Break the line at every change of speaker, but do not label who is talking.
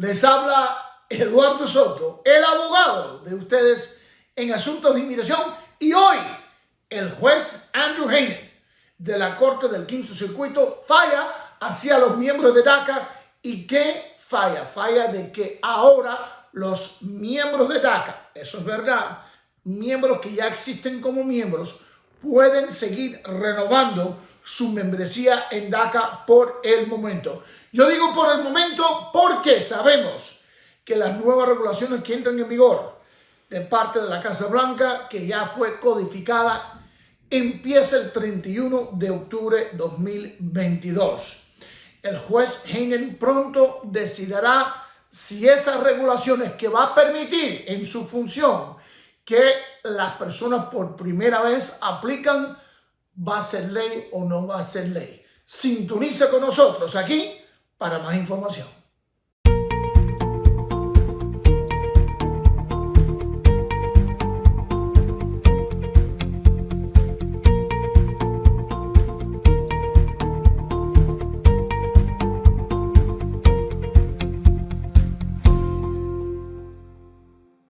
Les habla Eduardo Soto, el abogado de ustedes en asuntos de inmigración y hoy el juez Andrew Hayden de la Corte del Quinto Circuito falla hacia los miembros de DACA. Y qué falla, falla de que ahora los miembros de DACA, eso es verdad, miembros que ya existen como miembros, pueden seguir renovando su membresía en DACA por el momento. Yo digo por el momento porque sabemos que las nuevas regulaciones que entran en vigor de parte de la Casa Blanca, que ya fue codificada, empieza el 31 de octubre 2022. El juez Heinen pronto decidirá si esas regulaciones que va a permitir en su función que las personas por primera vez aplican va a ser ley o no va a ser ley. Sintoniza con nosotros aquí para más información.